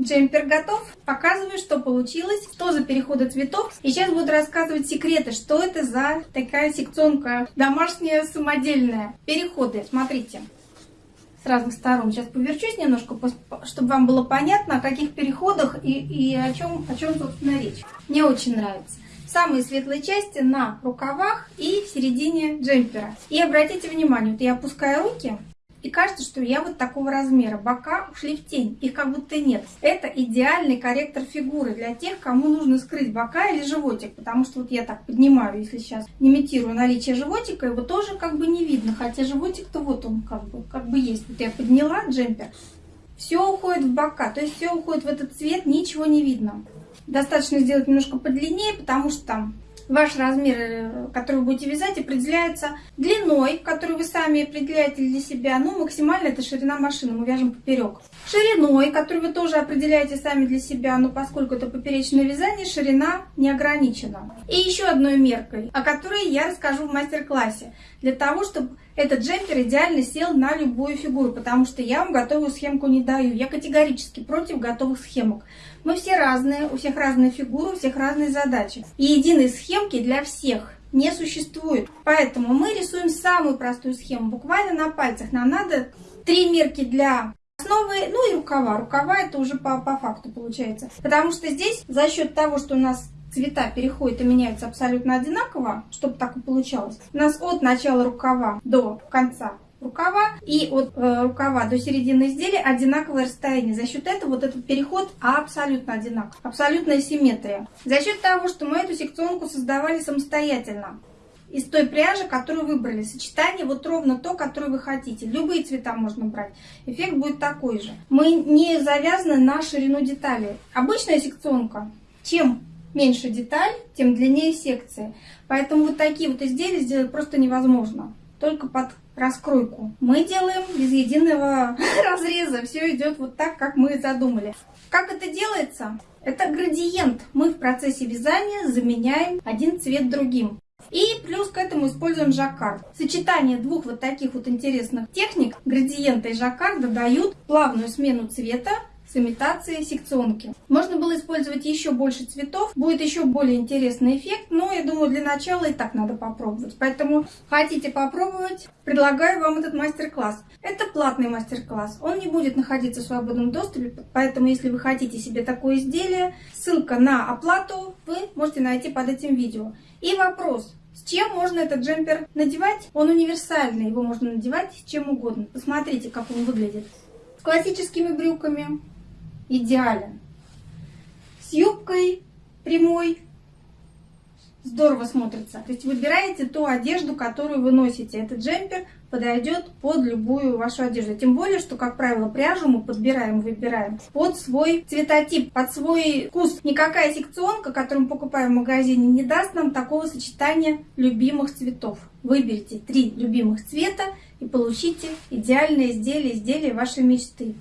Джемпер готов. Показываю, что получилось, что за переходы цветов. И сейчас буду рассказывать секреты, что это за такая секционка домашняя, самодельная. Переходы, смотрите, с разных сторон. Сейчас поверчусь немножко, чтобы вам было понятно, о каких переходах и, и о, чем, о чем, собственно, речь. Мне очень нравится самые светлые части на рукавах и в середине джемпера. И обратите внимание, вот я опускаю руки, и кажется, что я вот такого размера. Бока ушли в тень, их как будто нет. Это идеальный корректор фигуры для тех, кому нужно скрыть бока или животик. Потому что вот я так поднимаю, если сейчас имитирую наличие животика, его тоже как бы не видно. Хотя животик-то вот он как бы, как бы есть. Вот я подняла джемпер, все уходит в бока, то есть все уходит в этот цвет, ничего не видно. Достаточно сделать немножко подлиннее, потому что там ваш размер, э, который вы будете вязать, определяется длиной, которую вы сами определяете для себя. Ну, максимально это ширина машины, мы вяжем поперек. Шириной, которую вы тоже определяете сами для себя, но поскольку это поперечное вязание, ширина не ограничена. И еще одной меркой, о которой я расскажу в мастер-классе, для того, чтобы этот джемпер идеально сел на любую фигуру, потому что я вам готовую схемку не даю. Я категорически против готовых схемок. Мы все разные, у всех разные фигуры, у всех разные задачи. И единой схемки для всех не существует. Поэтому мы рисуем самую простую схему, буквально на пальцах. Нам надо три мерки для основы, ну и рукава. Рукава это уже по, по факту получается. Потому что здесь за счет того, что у нас цвета переходят и меняются абсолютно одинаково, чтобы так и получалось, у нас от начала рукава до конца рукава и от э, рукава до середины изделия одинаковое расстояние. За счет этого вот этот переход абсолютно одинаков. Абсолютная симметрия. За счет того, что мы эту секционку создавали самостоятельно. Из той пряжи, которую выбрали. Сочетание вот ровно то, которое вы хотите. Любые цвета можно брать. Эффект будет такой же. Мы не завязаны на ширину деталей. Обычная секционка. Чем меньше деталь, тем длиннее секции. Поэтому вот такие вот изделия сделать просто невозможно. Только под раскройку. Мы делаем без единого разреза. Все идет вот так, как мы задумали. Как это делается? Это градиент. Мы в процессе вязания заменяем один цвет другим. И плюс к этому используем жаккард. Сочетание двух вот таких вот интересных техник, градиента и жаккарда, дают плавную смену цвета с имитацией секционки. Можно было использовать еще больше цветов, будет еще более интересный эффект, но я думаю для начала и так надо попробовать. Поэтому хотите попробовать, предлагаю вам этот мастер-класс. Это платный мастер-класс, он не будет находиться в свободном доступе, поэтому если вы хотите себе такое изделие, ссылка на оплату вы можете найти под этим видео. И вопрос, с чем можно этот джемпер надевать? Он универсальный, его можно надевать чем угодно. Посмотрите, как он выглядит. С классическими брюками, идеален. С юбкой прямой здорово смотрится. То есть выбираете ту одежду, которую вы носите. Этот джемпер подойдет под любую вашу одежду. Тем более, что, как правило, пряжу мы подбираем, выбираем под свой цветотип, под свой вкус. Никакая секционка, которую мы покупаем в магазине, не даст нам такого сочетания любимых цветов. Выберите три любимых цвета и получите идеальное изделие, изделие вашей мечты.